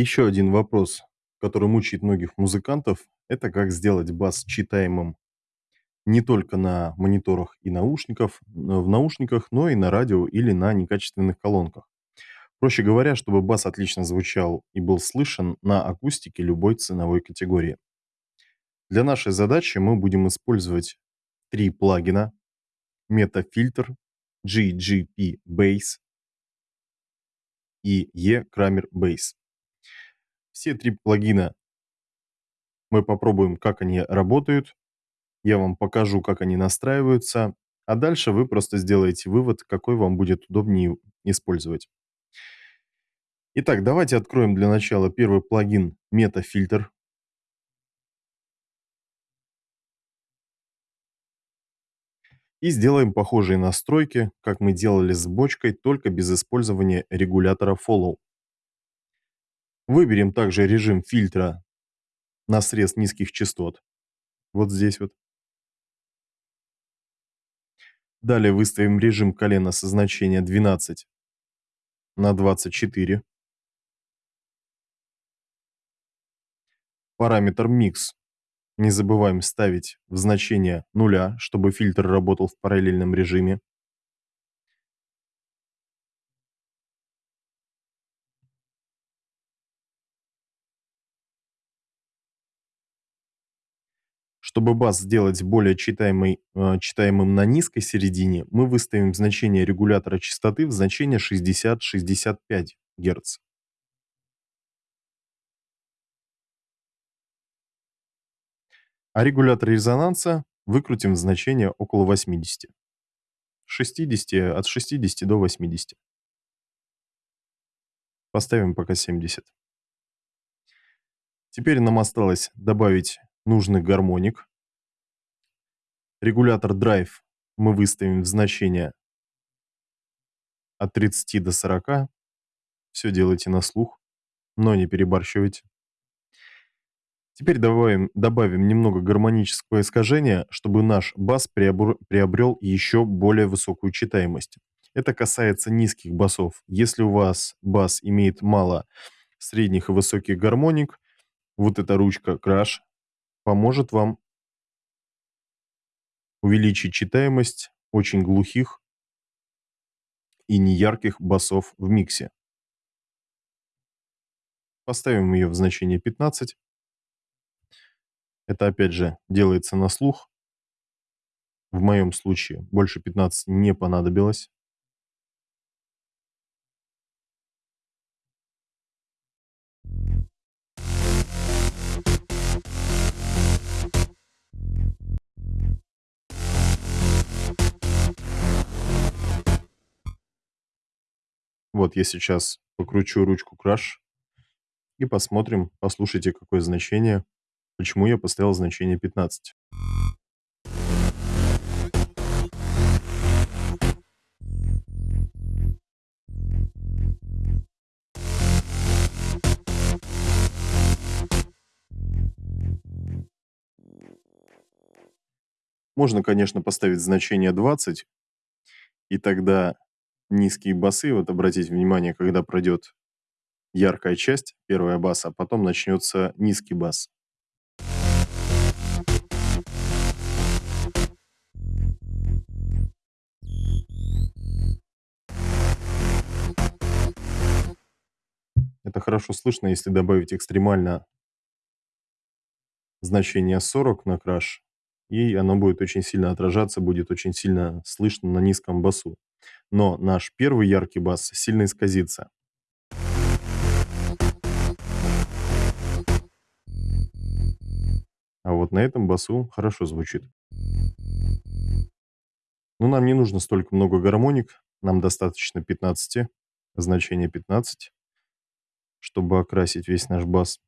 Еще один вопрос, который мучает многих музыкантов, это как сделать бас читаемым не только на мониторах и наушников, в наушниках, но и на радио или на некачественных колонках. Проще говоря, чтобы бас отлично звучал и был слышен на акустике любой ценовой категории. Для нашей задачи мы будем использовать три плагина MetaFilter, GGP Bass и E-Kramer Bass. Все три плагина мы попробуем, как они работают. Я вам покажу, как они настраиваются. А дальше вы просто сделаете вывод, какой вам будет удобнее использовать. Итак, давайте откроем для начала первый плагин MetaFilter. И сделаем похожие настройки, как мы делали с бочкой, только без использования регулятора Follow. Выберем также режим фильтра на срез низких частот. Вот здесь вот. Далее выставим режим колена со значения 12 на 24. Параметр Mix не забываем ставить в значение нуля, чтобы фильтр работал в параллельном режиме. Чтобы бас сделать более читаемый, э, читаемым на низкой середине, мы выставим значение регулятора частоты в значение 60-65 Гц. А регулятор резонанса выкрутим в значение около 80. 60, от 60 до 80. Поставим пока 70. Теперь нам осталось добавить нужный гармоник. Регулятор Drive мы выставим в значение от 30 до 40. Все делайте на слух, но не перебарщивайте. Теперь добавим, добавим немного гармонического искажения, чтобы наш бас приобр, приобрел еще более высокую читаемость. Это касается низких басов. Если у вас бас имеет мало средних и высоких гармоник, вот эта ручка Crash поможет вам увеличить читаемость очень глухих и неярких басов в миксе. Поставим ее в значение 15. Это опять же делается на слух. В моем случае больше 15 не понадобилось. Вот я сейчас покручу ручку Crash и посмотрим, послушайте, какое значение, почему я поставил значение 15. Можно, конечно, поставить значение 20, и тогда низкие басы, вот обратите внимание, когда пройдет яркая часть, первая баса, а потом начнется низкий бас. Это хорошо слышно, если добавить экстремально значение 40 на краш, и оно будет очень сильно отражаться, будет очень сильно слышно на низком басу но наш первый яркий бас сильно исказится. А вот на этом басу хорошо звучит. Но нам не нужно столько много гармоник, нам достаточно 15, значение 15, чтобы окрасить весь наш бас.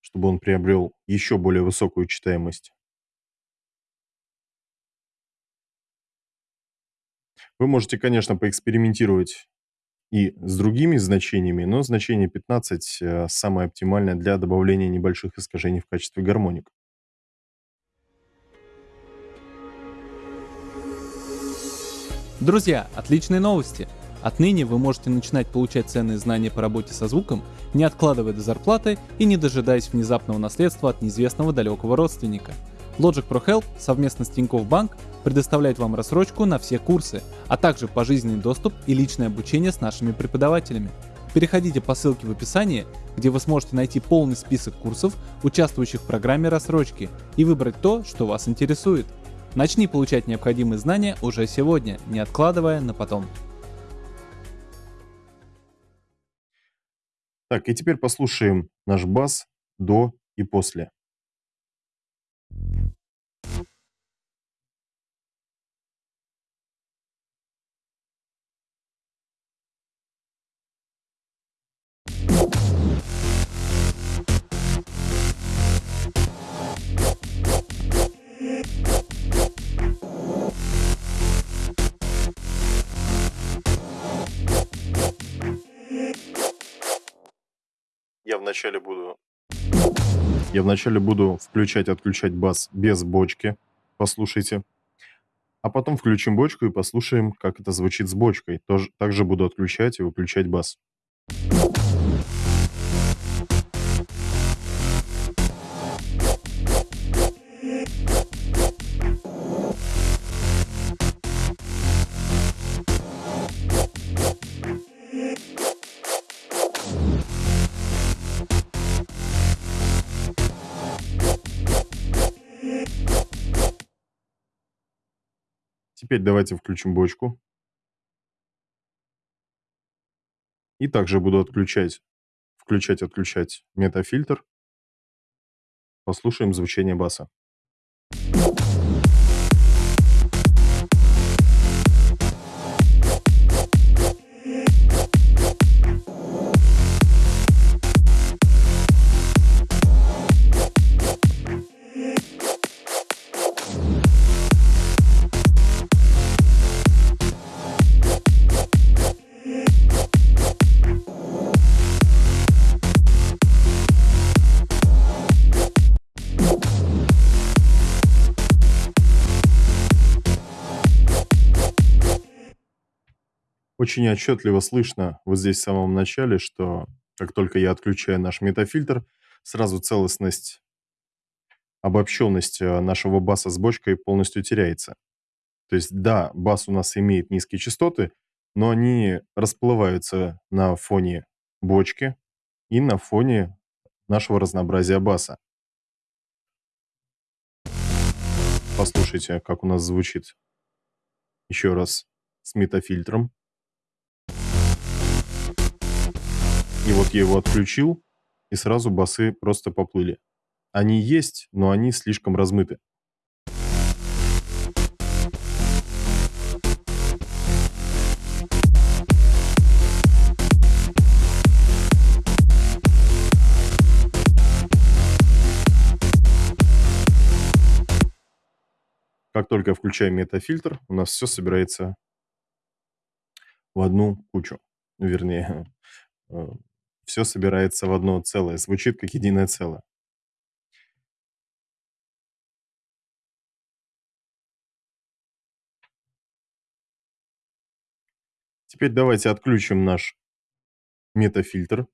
Чтобы он приобрел еще более высокую читаемость. Вы можете, конечно, поэкспериментировать и с другими значениями, но значение 15 э, самое оптимальное для добавления небольших искажений в качестве гармоник. Друзья, отличные новости! Отныне вы можете начинать получать ценные знания по работе со звуком, не откладывая до зарплаты и не дожидаясь внезапного наследства от неизвестного далекого родственника. Logic Pro Help совместно с Тинькофф Банк предоставляет вам рассрочку на все курсы, а также пожизненный доступ и личное обучение с нашими преподавателями. Переходите по ссылке в описании, где вы сможете найти полный список курсов, участвующих в программе рассрочки, и выбрать то, что вас интересует. Начни получать необходимые знания уже сегодня, не откладывая на потом. Так, и теперь послушаем наш бас до и после. Вначале буду я вначале буду включать-отключать бас без бочки. Послушайте. А потом включим бочку и послушаем, как это звучит с бочкой. Тоже, также буду отключать и выключать бас. Теперь давайте включим бочку. И также буду отключать, включать-отключать метафильтр. Послушаем звучание баса. Очень отчетливо слышно вот здесь в самом начале, что как только я отключаю наш метафильтр, сразу целостность, обобщенность э, нашего баса с бочкой полностью теряется. То есть, да, бас у нас имеет низкие частоты, но они расплываются на фоне бочки и на фоне нашего разнообразия баса. Послушайте, как у нас звучит еще раз с метафильтром. И вот я его отключил, и сразу басы просто поплыли. Они есть, но они слишком размыты. Как только включаем метафильтр, у нас все собирается в одну кучу. Вернее, э, все собирается в одно целое, звучит как единое целое. Теперь давайте отключим наш метафильтр.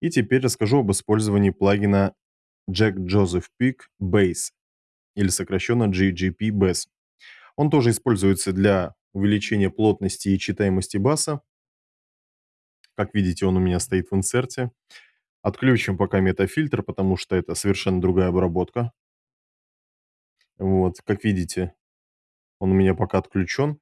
И теперь расскажу об использовании плагина Jack Joseph Peak Bass, или сокращенно GGP Bass. Он тоже используется для увеличения плотности и читаемости баса, как видите, он у меня стоит в инсерте. Отключим пока метафильтр, потому что это совершенно другая обработка. Вот, как видите, он у меня пока отключен.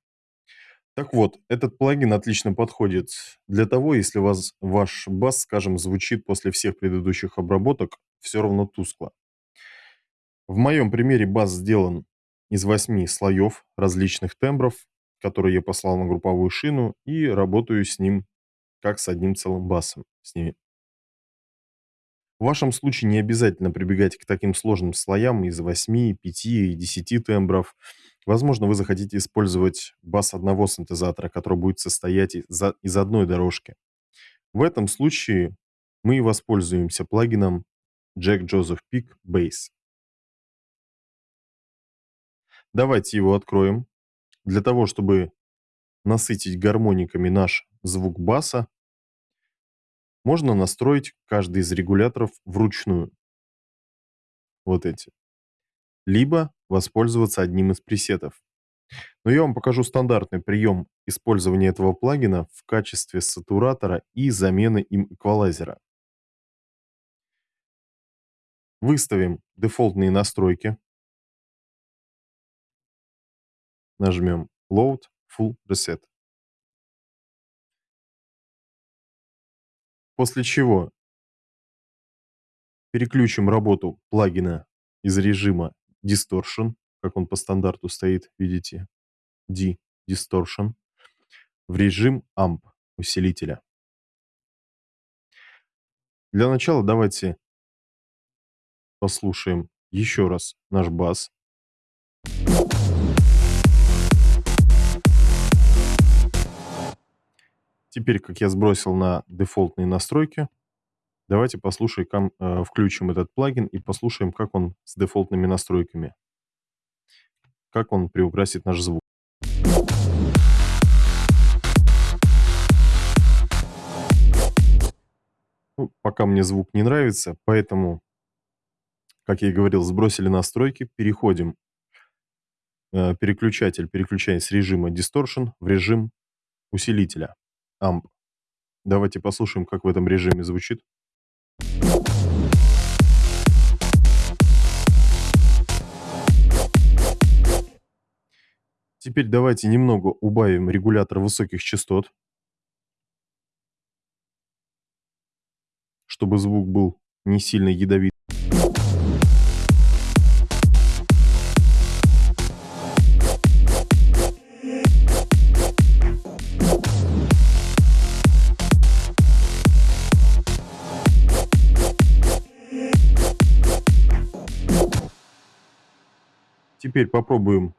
Так вот, этот плагин отлично подходит для того, если вас ваш бас, скажем, звучит после всех предыдущих обработок все равно тускло. В моем примере бас сделан из восьми слоев различных тембров, которые я послал на групповую шину, и работаю с ним как с одним целым басом с ними. В вашем случае не обязательно прибегать к таким сложным слоям из 8, 5 и 10 тембров. Возможно, вы захотите использовать бас одного синтезатора, который будет состоять из, одной дорожки. В этом случае мы воспользуемся плагином Jack Joseph Peak Bass. Давайте его откроем. Для того, чтобы насытить гармониками наш звук баса, можно настроить каждый из регуляторов вручную. Вот эти. Либо воспользоваться одним из пресетов. Но я вам покажу стандартный прием использования этого плагина в качестве сатуратора и замены им эквалайзера. Выставим дефолтные настройки. Нажмем Load Full Reset. После чего переключим работу плагина из режима Distortion, как он по стандарту стоит, видите, D Distortion, в режим AMP усилителя. Для начала давайте послушаем еще раз наш бас. Теперь, как я сбросил на дефолтные настройки, давайте послушаем, э, включим этот плагин и послушаем, как он с дефолтными настройками, как он приукрасит наш звук. Ну, пока мне звук не нравится, поэтому, как я и говорил, сбросили настройки, переходим. Э, переключатель переключаем с режима Distortion в режим усилителя AMP. Давайте послушаем, как в этом режиме звучит. Теперь давайте немного убавим регулятор высоких частот, чтобы звук был не сильно ядовит. Теперь попробуем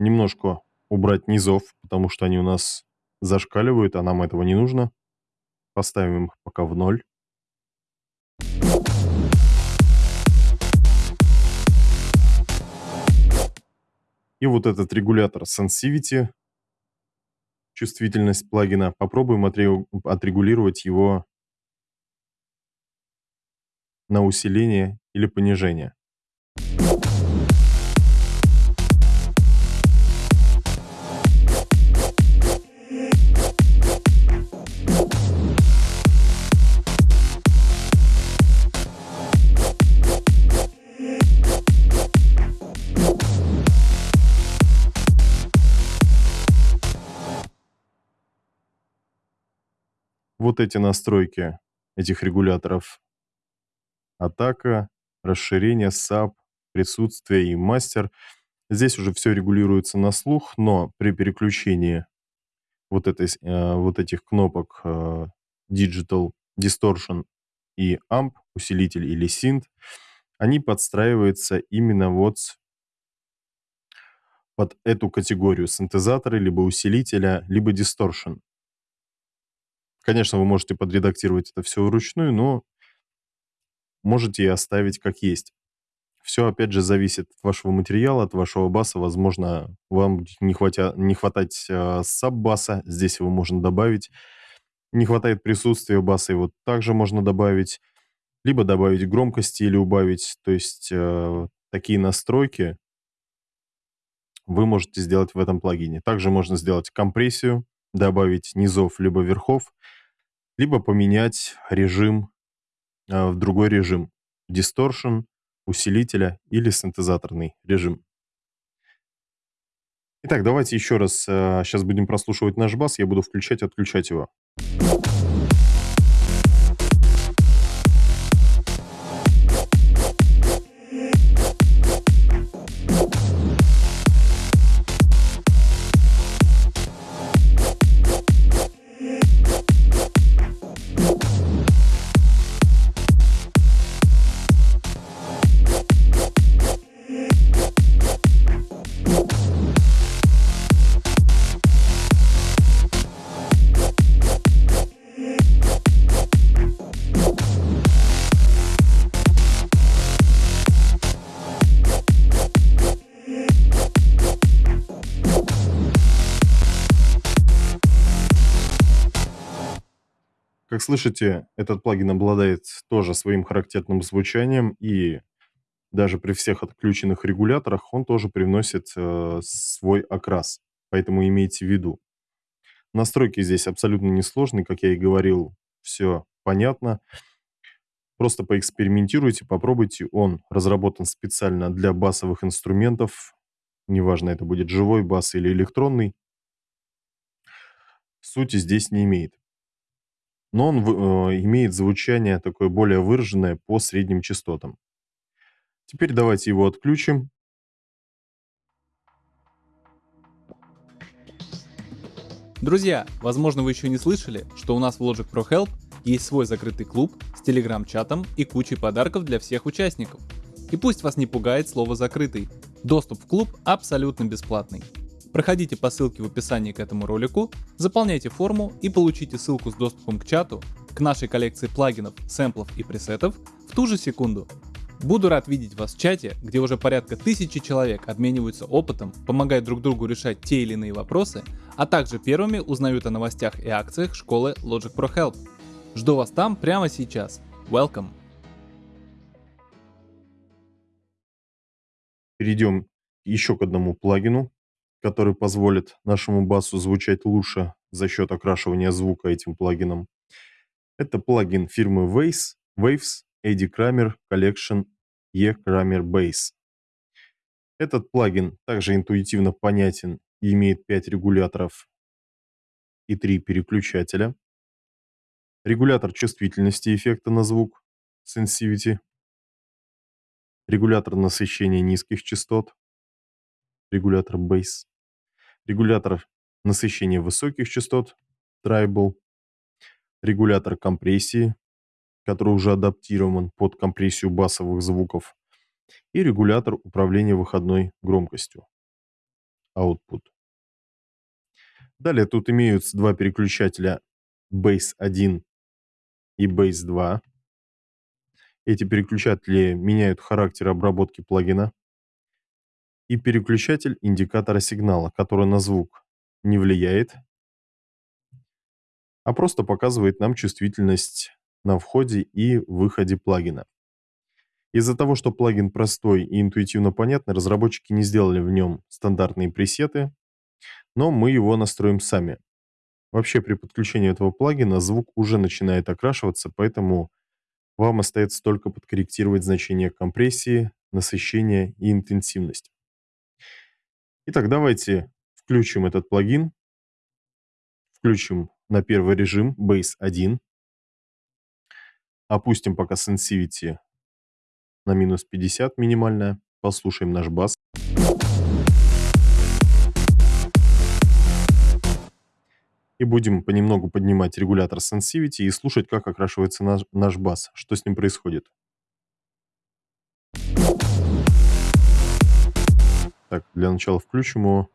немножко убрать низов, потому что они у нас зашкаливают, а нам этого не нужно. Поставим их пока в ноль. И вот этот регулятор Sensivity, чувствительность плагина, попробуем отрегулировать его на усиление или понижение. Вот эти настройки этих регуляторов. Атака, расширение, SAP, присутствие и мастер. Здесь уже все регулируется на слух, но при переключении вот, этой, э, вот этих кнопок э, Digital, Distortion и Amp, усилитель или Synth, они подстраиваются именно вот под эту категорию синтезатора, либо усилителя, либо Distortion. Конечно, вы можете подредактировать это все вручную, но можете и оставить как есть. Все, опять же, зависит от вашего материала, от вашего баса. Возможно, вам не, хватя, не хватать э, саб-баса, здесь его можно добавить. Не хватает присутствия баса, его также можно добавить. Либо добавить громкости или убавить. То есть э, такие настройки вы можете сделать в этом плагине. Также можно сделать компрессию, добавить низов либо верхов либо поменять режим э, в другой режим. Distortion, усилителя или синтезаторный режим. Итак, давайте еще раз сейчас э, будем прослушивать наш бас, я буду включать и отключать его. Как слышите, этот плагин обладает тоже своим характерным звучанием, и даже при всех отключенных регуляторах он тоже привносит э, свой окрас. Поэтому имейте в виду. Настройки здесь абсолютно несложные, как я и говорил, все понятно. Просто поэкспериментируйте, попробуйте. Он разработан специально для басовых инструментов. Неважно, это будет живой бас или электронный. Сути здесь не имеет. Но он э, имеет звучание такое более выраженное по средним частотам. Теперь давайте его отключим. Друзья, возможно вы еще не слышали, что у нас в Logic Pro Help есть свой закрытый клуб с телеграм-чатом и кучей подарков для всех участников. И пусть вас не пугает слово «закрытый», доступ в клуб абсолютно бесплатный. Проходите по ссылке в описании к этому ролику, заполняйте форму и получите ссылку с доступом к чату, к нашей коллекции плагинов, сэмплов и пресетов в ту же секунду. Буду рад видеть вас в чате, где уже порядка тысячи человек обмениваются опытом, помогают друг другу решать те или иные вопросы, а также первыми узнают о новостях и акциях школы Logic Pro Help. Жду вас там прямо сейчас. Welcome! Перейдем еще к одному плагину, который позволит нашему басу звучать лучше за счет окрашивания звука этим плагином. Это плагин фирмы Waves, Waves Eddie Kramer Collection E Kramer Bass. Этот плагин также интуитивно понятен и имеет 5 регуляторов и 3 переключателя. Регулятор чувствительности эффекта на звук Sensivity. Регулятор насыщения низких частот. Регулятор Bass. Регулятор насыщения высоких частот Tribal. Регулятор компрессии который уже адаптирован под компрессию басовых звуков, и регулятор управления выходной громкостью. Output. Далее тут имеются два переключателя Base 1 и Base 2. Эти переключатели меняют характер обработки плагина. И переключатель индикатора сигнала, который на звук не влияет, а просто показывает нам чувствительность на входе и выходе плагина. Из-за того, что плагин простой и интуитивно понятный, разработчики не сделали в нем стандартные пресеты, но мы его настроим сами. Вообще при подключении этого плагина звук уже начинает окрашиваться, поэтому вам остается только подкорректировать значение компрессии, насыщения и интенсивности. Итак, давайте включим этот плагин. Включим на первый режим Base 1. Опустим пока Sensivity на минус 50 минимальная. Послушаем наш бас. И будем понемногу поднимать регулятор Sensivity и слушать, как окрашивается наш, наш бас, что с ним происходит. Так, для начала включим его.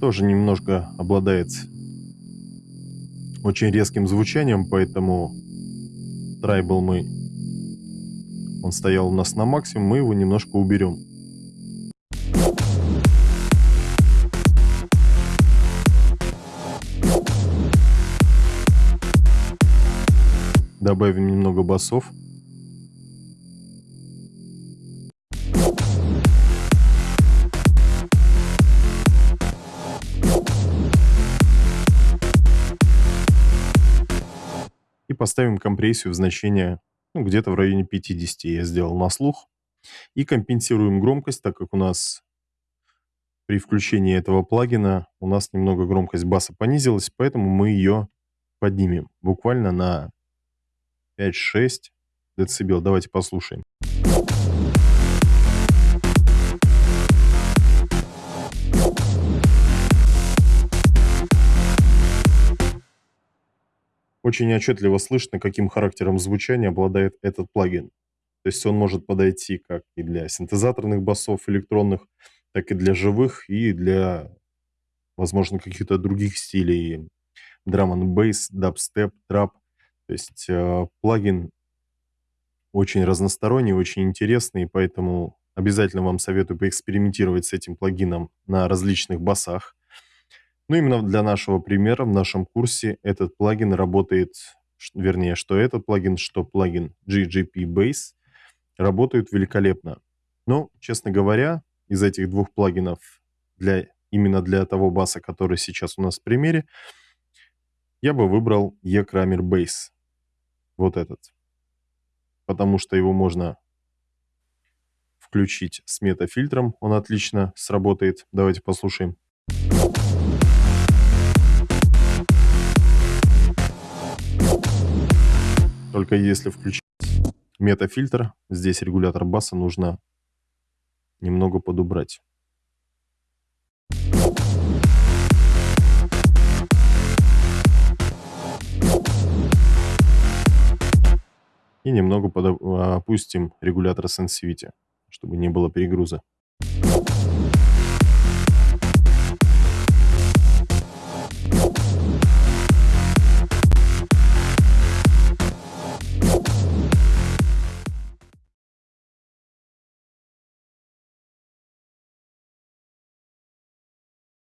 тоже немножко обладает очень резким звучанием, поэтому трайбл мы... Он стоял у нас на максимум, мы его немножко уберем. Добавим немного басов. поставим компрессию в значение ну, где-то в районе 50 я сделал на слух. И компенсируем громкость, так как у нас при включении этого плагина у нас немного громкость баса понизилась, поэтому мы ее поднимем буквально на 5-6 дБ. Давайте послушаем. Очень отчетливо слышно, каким характером звучания обладает этот плагин. То есть он может подойти как и для синтезаторных басов электронных, так и для живых, и для, возможно, каких-то других стилей. Drum and bass, дабстеп, трап. То есть э, плагин очень разносторонний, очень интересный, поэтому обязательно вам советую поэкспериментировать с этим плагином на различных басах. Ну, именно для нашего примера в нашем курсе этот плагин работает, вернее, что этот плагин, что плагин GGP Base работают великолепно. Но, честно говоря, из этих двух плагинов для, именно для того баса, который сейчас у нас в примере, я бы выбрал E-Kramer Base. Вот этот. Потому что его можно включить с метафильтром. Он отлично сработает. Давайте послушаем. Только если включить метафильтр, здесь регулятор баса нужно немного подубрать. И немного опустим регулятор Sensivity, чтобы не было перегруза.